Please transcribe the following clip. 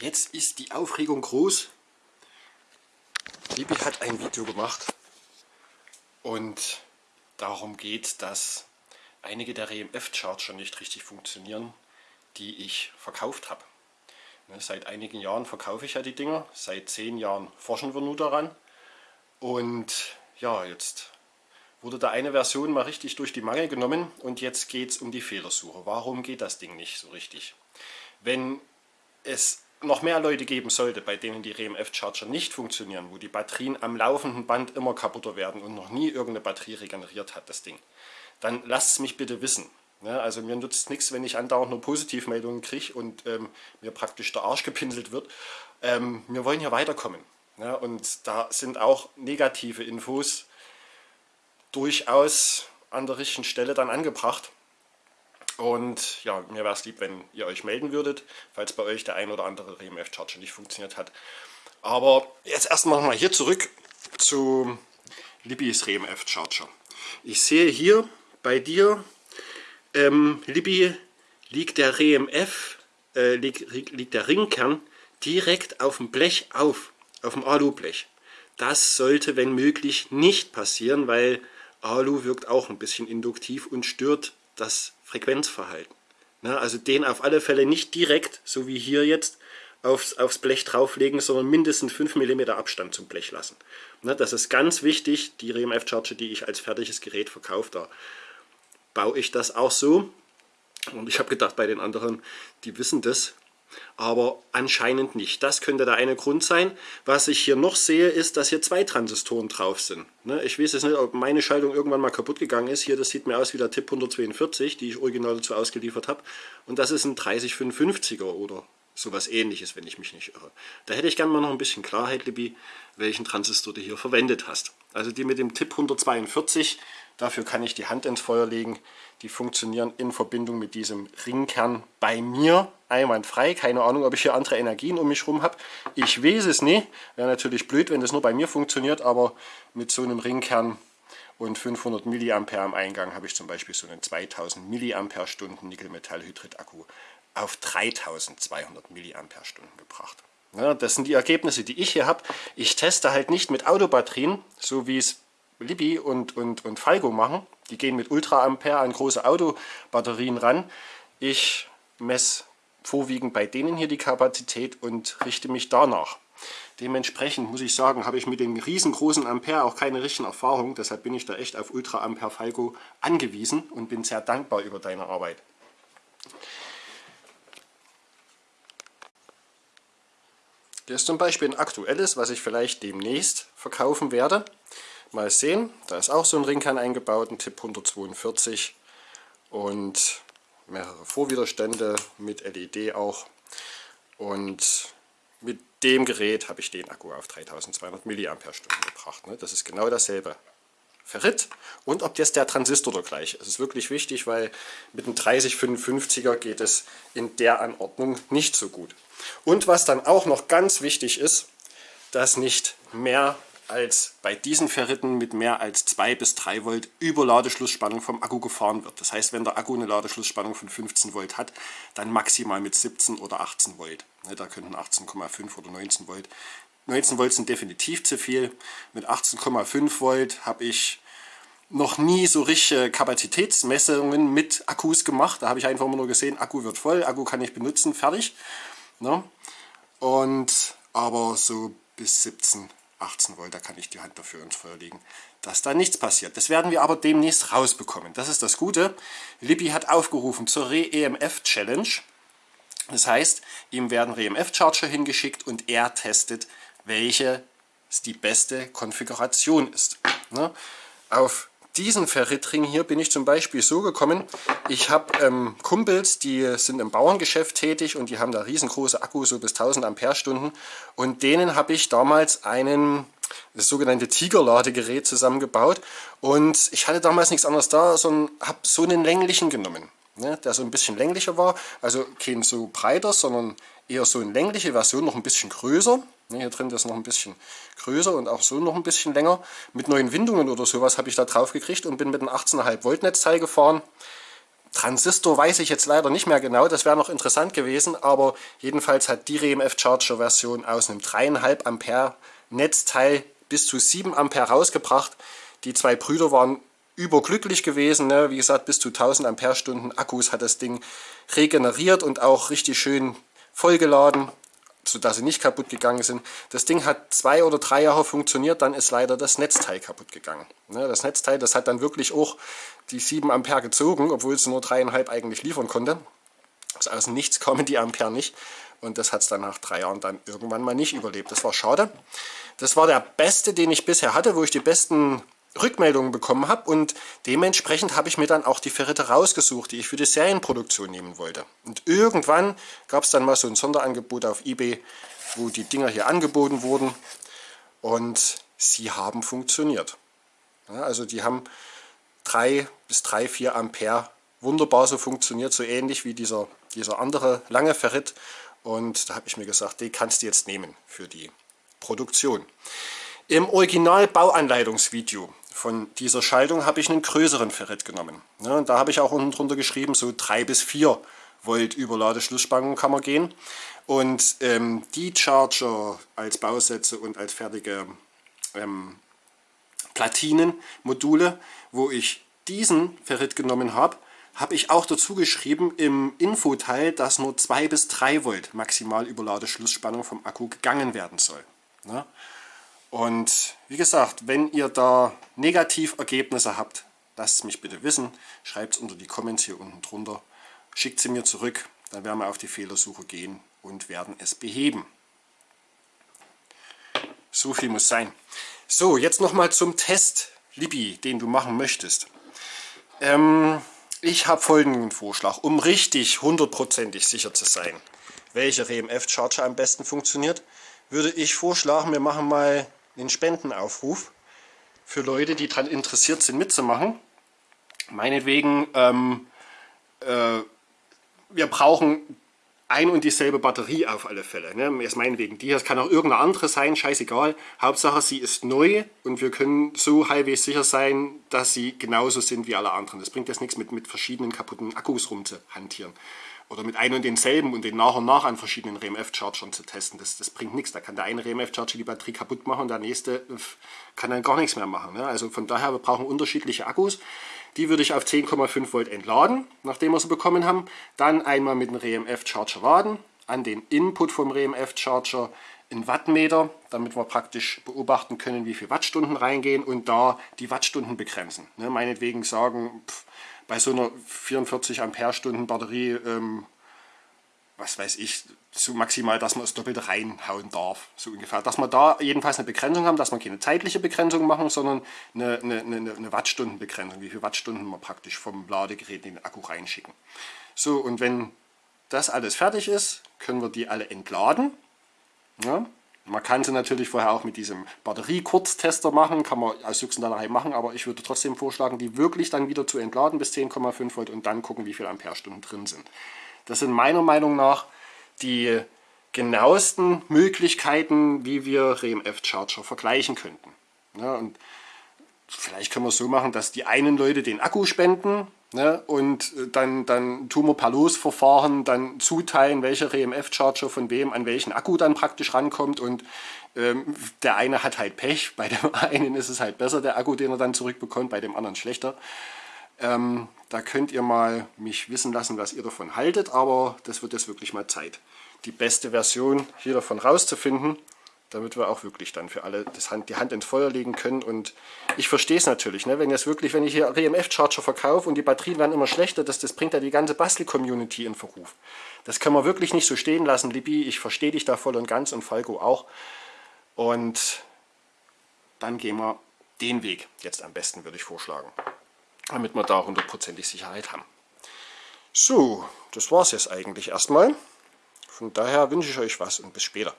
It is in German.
Jetzt ist die Aufregung groß. Libi hat ein Video gemacht und darum geht, dass einige der RMF-Charger nicht richtig funktionieren, die ich verkauft habe. Ne, seit einigen Jahren verkaufe ich ja die Dinger, seit zehn Jahren forschen wir nur daran und ja, jetzt wurde da eine Version mal richtig durch die Mangel genommen und jetzt geht es um die Fehlersuche. Warum geht das Ding nicht so richtig? Wenn es noch mehr Leute geben sollte, bei denen die RMF-Charger nicht funktionieren, wo die Batterien am laufenden Band immer kaputter werden und noch nie irgendeine Batterie regeneriert hat, das Ding, dann lasst es mich bitte wissen. Ja, also mir nutzt nichts, wenn ich andauernd nur Positivmeldungen kriege und ähm, mir praktisch der Arsch gepinselt wird. Ähm, wir wollen hier weiterkommen. Ja, und da sind auch negative Infos durchaus an der richtigen Stelle dann angebracht. Und ja, mir wäre es lieb, wenn ihr euch melden würdet, falls bei euch der ein oder andere RMF-Charger nicht funktioniert hat. Aber jetzt erstmal mal hier zurück zu Libbys RMF-Charger. Ich sehe hier bei dir, ähm, Libby, liegt der RMF, äh, liegt, liegt der Ringkern direkt auf dem Blech auf, auf dem Alublech. Das sollte, wenn möglich, nicht passieren, weil Alu wirkt auch ein bisschen induktiv und stört das Frequenzverhalten. Na, also den auf alle Fälle nicht direkt, so wie hier jetzt, aufs, aufs Blech drauflegen, sondern mindestens 5 mm Abstand zum Blech lassen. Na, das ist ganz wichtig, die RMF Charger, die ich als fertiges Gerät verkaufe, da baue ich das auch so. Und ich habe gedacht, bei den anderen, die wissen das, aber anscheinend nicht. Das könnte der eine Grund sein. Was ich hier noch sehe, ist, dass hier zwei Transistoren drauf sind. Ne, ich weiß jetzt nicht, ob meine Schaltung irgendwann mal kaputt gegangen ist. Hier, das sieht mir aus wie der TIP 142, die ich original dazu ausgeliefert habe. Und das ist ein 3055er oder sowas ähnliches, wenn ich mich nicht irre. Da hätte ich gerne mal noch ein bisschen Klarheit, Libby, welchen Transistor du hier verwendet hast. Also die mit dem TIP 142, dafür kann ich die Hand ins Feuer legen. Die funktionieren in Verbindung mit diesem Ringkern bei mir einwandfrei. Keine Ahnung, ob ich hier andere Energien um mich herum habe. Ich weiß es nicht. Wäre natürlich blöd, wenn das nur bei mir funktioniert, aber mit so einem Ringkern und 500 mA am Eingang habe ich zum Beispiel so einen 2000 mAh Nickel-Metallhydrid-Akku auf 3200 mAh gebracht. Ja, das sind die Ergebnisse, die ich hier habe. Ich teste halt nicht mit Autobatterien, so wie es Libby und, und, und Falco machen. Die gehen mit Ultraampere an große Autobatterien ran. Ich messe vorwiegend bei denen hier die Kapazität und richte mich danach. Dementsprechend muss ich sagen, habe ich mit den riesengroßen Ampere auch keine richtigen Erfahrungen. Deshalb bin ich da echt auf Ultra Ampere Falco angewiesen und bin sehr dankbar über deine Arbeit. Hier ist zum Beispiel ein aktuelles, was ich vielleicht demnächst verkaufen werde. Mal sehen, da ist auch so ein Ringkern eingebaut, ein Tipp 142 und mehrere Vorwiderstände mit LED auch. Und mit dem Gerät habe ich den Akku auf 3200 mAh gebracht. Ne? Das ist genau dasselbe Ferrit und ob jetzt der Transistor der gleiche ist. Das ist wirklich wichtig, weil mit einem 3055er geht es in der Anordnung nicht so gut. Und was dann auch noch ganz wichtig ist, dass nicht mehr als bei diesen Ferriten mit mehr als 2 bis 3 Volt über Ladeschlussspannung vom Akku gefahren wird. Das heißt, wenn der Akku eine Ladeschlussspannung von 15 Volt hat, dann maximal mit 17 oder 18 Volt. Ne, da könnten 18,5 oder 19 Volt. 19 Volt sind definitiv zu viel. Mit 18,5 Volt habe ich noch nie so richtige Kapazitätsmessungen mit Akkus gemacht. Da habe ich einfach immer nur gesehen, Akku wird voll, Akku kann ich benutzen, fertig. Ne? Und aber so bis 17, 18 Volt, da kann ich die Hand dafür ins Feuer legen, dass da nichts passiert. Das werden wir aber demnächst rausbekommen. Das ist das Gute. Libby hat aufgerufen zur Re-EMF-Challenge. Das heißt, ihm werden Re-EMF-Charger hingeschickt und er testet, welche die beste Konfiguration ist. Ne? Auf diesen Ferritring hier bin ich zum Beispiel so gekommen, ich habe ähm, Kumpels, die sind im Bauerngeschäft tätig und die haben da riesengroße Akkus, so bis 1000 Ampere-Stunden und denen habe ich damals einen das sogenannte Tiger-Ladegerät zusammengebaut und ich hatte damals nichts anderes da, sondern habe so einen länglichen genommen, ne, der so ein bisschen länglicher war, also kein so breiter, sondern eher so eine längliche Version, noch ein bisschen größer hier drin ist noch ein bisschen größer und auch so noch ein bisschen länger. Mit neuen Windungen oder sowas habe ich da drauf gekriegt und bin mit einem 18,5 Volt Netzteil gefahren. Transistor weiß ich jetzt leider nicht mehr genau, das wäre noch interessant gewesen, aber jedenfalls hat die RMF Charger Version aus einem 3,5 Ampere Netzteil bis zu 7 Ampere rausgebracht. Die zwei Brüder waren überglücklich gewesen. Ne? Wie gesagt, bis zu 1000 Ampere-Stunden Akkus hat das Ding regeneriert und auch richtig schön vollgeladen, sodass sie nicht kaputt gegangen sind. Das Ding hat zwei oder drei Jahre funktioniert, dann ist leider das Netzteil kaputt gegangen. Ne? Das Netzteil, das hat dann wirklich auch die 7 Ampere gezogen, obwohl es nur 3,5 eigentlich liefern konnte. Also aus Nichts kommen die Ampere nicht. Und das hat es dann nach drei Jahren dann irgendwann mal nicht überlebt. Das war schade. Das war der beste, den ich bisher hatte, wo ich die besten Rückmeldungen bekommen habe und dementsprechend habe ich mir dann auch die Ferrite rausgesucht, die ich für die Serienproduktion nehmen wollte. Und irgendwann gab es dann mal so ein Sonderangebot auf Ebay, wo die Dinger hier angeboten wurden und sie haben funktioniert. Ja, also die haben 3 bis 3, 4 Ampere wunderbar so funktioniert, so ähnlich wie dieser, dieser andere lange Ferrit und da habe ich mir gesagt, die kannst du jetzt nehmen für die Produktion. Im Original Bauanleitungsvideo von dieser Schaltung habe ich einen größeren Ferrit genommen. Ja, da habe ich auch unten drunter geschrieben, so 3 bis 4 Volt Überladeschlussspannung kann man gehen. Und ähm, die Charger als Bausätze und als fertige ähm, Platinenmodule, wo ich diesen Ferrit genommen habe, habe ich auch dazu geschrieben im Infoteil, dass nur 2 bis 3 Volt maximal Überladeschlussspannung vom Akku gegangen werden soll. Ja? Und wie gesagt, wenn ihr da Negativergebnisse habt, lasst es mich bitte wissen. Schreibt es unter die Comments hier unten drunter. Schickt sie mir zurück, dann werden wir auf die Fehlersuche gehen und werden es beheben. So viel muss sein. So, jetzt nochmal zum Test, Libby, den du machen möchtest. Ähm, ich habe folgenden Vorschlag, um richtig hundertprozentig sicher zu sein, welche RMF-Charger am besten funktioniert, würde ich vorschlagen, wir machen mal einen Spendenaufruf für Leute, die daran interessiert sind mitzumachen. Meinetwegen, ähm, äh, wir brauchen ein und dieselbe Batterie auf alle Fälle. Ne? Jetzt meinetwegen, die das kann auch irgendeine andere sein, scheißegal. Hauptsache sie ist neu und wir können so halbwegs sicher sein, dass sie genauso sind wie alle anderen. Das bringt jetzt nichts mit, mit verschiedenen kaputten Akkus rumzuhantieren oder mit ein und denselben und den nach und nach an verschiedenen RMF-Chargern zu testen. Das, das bringt nichts. Da kann der eine RMF-Charger die Batterie kaputt machen und der nächste kann dann gar nichts mehr machen. Ne? Also von daher, wir brauchen unterschiedliche Akkus. Die würde ich auf 10,5 Volt entladen, nachdem wir sie bekommen haben. Dann einmal mit dem RMF-Charger laden, an den Input vom RMF-Charger in Wattmeter, damit wir praktisch beobachten können, wie viele Wattstunden reingehen und da die Wattstunden begrenzen. Ne? Meinetwegen sagen, pff, bei so einer 44 Ampere-Stunden Batterie, ähm, was weiß ich, so maximal, dass man das Doppelte reinhauen darf, so ungefähr. Dass wir da jedenfalls eine Begrenzung haben, dass wir keine zeitliche Begrenzung machen, sondern eine, eine, eine, eine Wattstundenbegrenzung, wie viele Wattstunden wir praktisch vom Ladegerät in den Akku reinschicken. So, und wenn das alles fertig ist, können wir die alle entladen. Ja, man kann sie natürlich vorher auch mit diesem Batterie-Kurztester machen, kann man aus Juxendalerei machen, aber ich würde trotzdem vorschlagen, die wirklich dann wieder zu entladen bis 10,5 Volt und dann gucken, wie viel Amperestunden drin sind. Das sind meiner Meinung nach die genauesten Möglichkeiten, wie wir RMF-Charger vergleichen könnten. Ja, und vielleicht können wir es so machen, dass die einen Leute den Akku spenden Ne? Und äh, dann, dann tun wir per Losverfahren dann zuteilen, welcher RMF-Charger von wem an welchen Akku dann praktisch rankommt. Und ähm, der eine hat halt Pech, bei dem einen ist es halt besser, der Akku, den er dann zurückbekommt, bei dem anderen schlechter. Ähm, da könnt ihr mal mich wissen lassen, was ihr davon haltet, aber das wird jetzt wirklich mal Zeit, die beste Version hier davon rauszufinden damit wir auch wirklich dann für alle Hand, die Hand ins Feuer legen können. Und ich verstehe es natürlich, ne? wenn jetzt wirklich, wenn ich hier RMF-Charger verkaufe und die Batterien werden immer schlechter, das, das bringt ja die ganze Bastel-Community in Verruf. Das kann man wirklich nicht so stehen lassen, Libby. Ich verstehe dich da voll und ganz und Falco auch. Und dann gehen wir den Weg jetzt am besten, würde ich vorschlagen. Damit wir da hundertprozentig Sicherheit haben. So, das war es jetzt eigentlich erstmal. Von daher wünsche ich euch was und bis später.